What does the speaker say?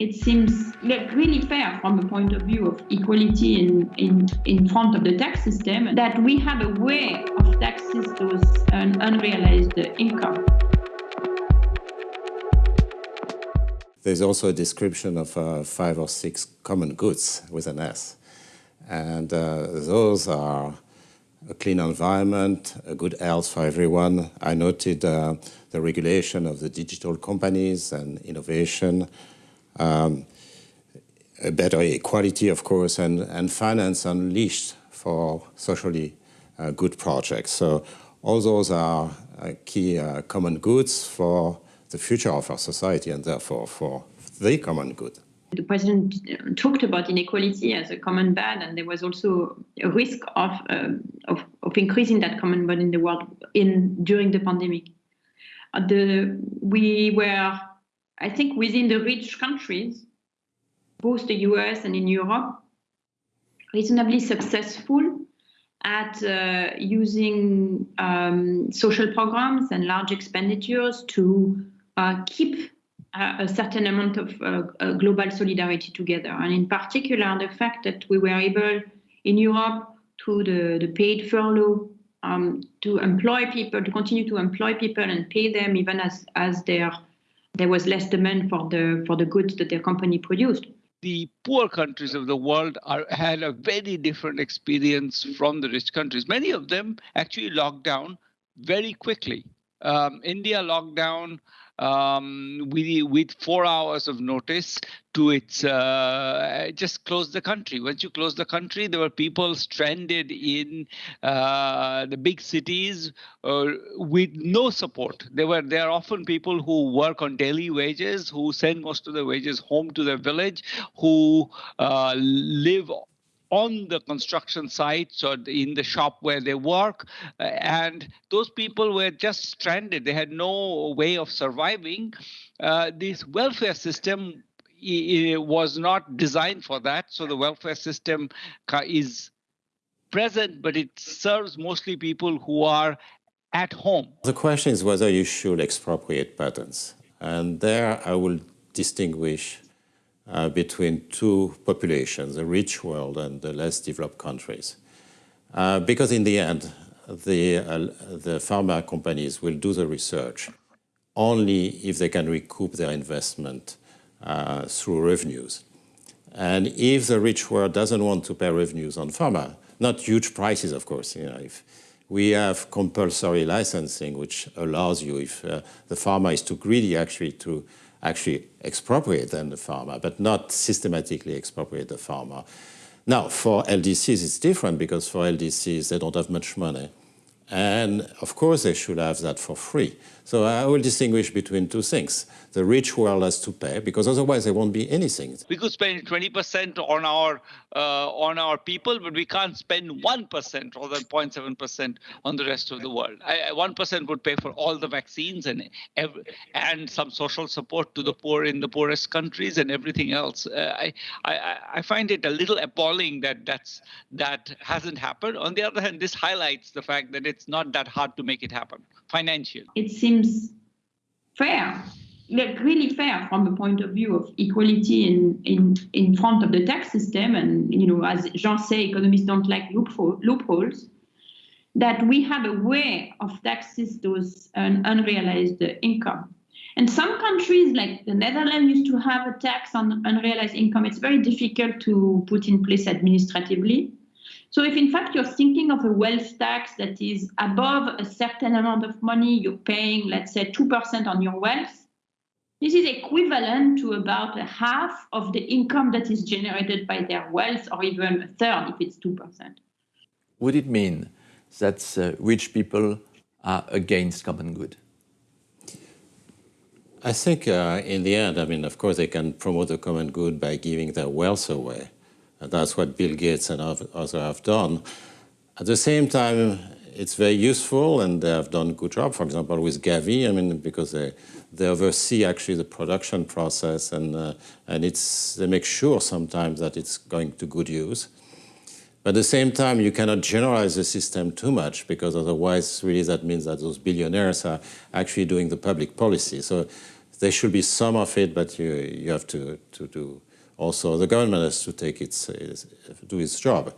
it seems really fair from the point of view of equality in, in, in front of the tax system that we have a way of taxes those un unrealized income. There's also a description of uh, five or six common goods with an S. And uh, those are a clean environment, a good health for everyone. I noted uh, the regulation of the digital companies and innovation, um, a better equality, of course, and, and finance unleashed for socially uh, good projects. So all those are uh, key uh, common goods for the future of our society and therefore for the common good. The president talked about inequality as a common bad, and there was also a risk of, uh, of, of, increasing that common bad in the world in during the pandemic. Uh, the, we were I think within the rich countries, both the US and in Europe, reasonably successful at uh, using um, social programs and large expenditures to uh, keep a, a, certain amount of uh, uh global solidarity together. And in particular, the fact that we were able in Europe through the, the paid furlough um, to employ people, to continue to employ people and pay them even as, as their there was less demand for the for the goods that their company produced. The poor countries of the world are, had a very different experience from the rich countries. Many of them actually locked down very quickly. Um, India locked down um, with, with four hours of notice to its uh, just close the country. Once you close the country, there were people stranded in uh, the big cities uh, with no support. There were there are often people who work on daily wages, who send most of their wages home to their village, who uh, live on the construction sites or in the shop where they work. Uh, and those people were just stranded. They had no way of surviving. Uh, this welfare system was not designed for that. So the welfare system is present, but it serves mostly people who are at home. The question is whether you should expropriate patents. And there I will distinguish uh, between two populations, the rich world and the less developed countries. Uh, because in the end, the, uh, the pharma companies will do the research only if they can recoup their investment uh, through revenues. And if the rich world doesn't want to pay revenues on pharma, not huge prices, of course, you know, if we have compulsory licensing, which allows you, if uh, the pharma is too greedy actually to actually expropriate then the pharma, but not systematically expropriate the pharma. Now, for LDCs, it's different because for LDCs, they don't have much money. And of course, they should have that for free. So I will distinguish between two things. The rich world has to pay because otherwise there won't be anything. We could spend 20% on our uh, on our people, but we can't spend 1% or than 0.7% on the rest of the world. 1% would pay for all the vaccines and every, and some social support to the poor in the poorest countries and everything else. Uh, I, I, I find it a little appalling that that's that hasn't happened. On the other hand, this highlights the fact that it's not that hard to make it happen financially. It seems fair like really fair from the point of view of equality in, in, in front of the tax system. And, you know, as Jean say, economists don't like loopholes, that we have a way of taxes those un unrealized income. And some countries, like the Netherlands, used to have a tax on unrealized income. It's very difficult to put in place administratively. So if in fact you're thinking of a wealth tax that is above a certain amount of money, you're paying, let's say, 2% on your wealth, this is equivalent to about a half of the income that is generated by their wealth, or even a third if it's 2%. Would it mean that uh, rich people are against common good? I think uh, in the end, I mean, of course, they can promote the common good by giving their wealth away. And that's what Bill Gates and others have done. At the same time, it's very useful and they have done a good job, for example, with Gavi, I mean, because they, they oversee actually the production process and, uh, and it's, they make sure sometimes that it's going to good use. But at the same time, you cannot generalize the system too much because otherwise really that means that those billionaires are actually doing the public policy. So there should be some of it, but you, you have to, to do also, the government has to take its, its do its job.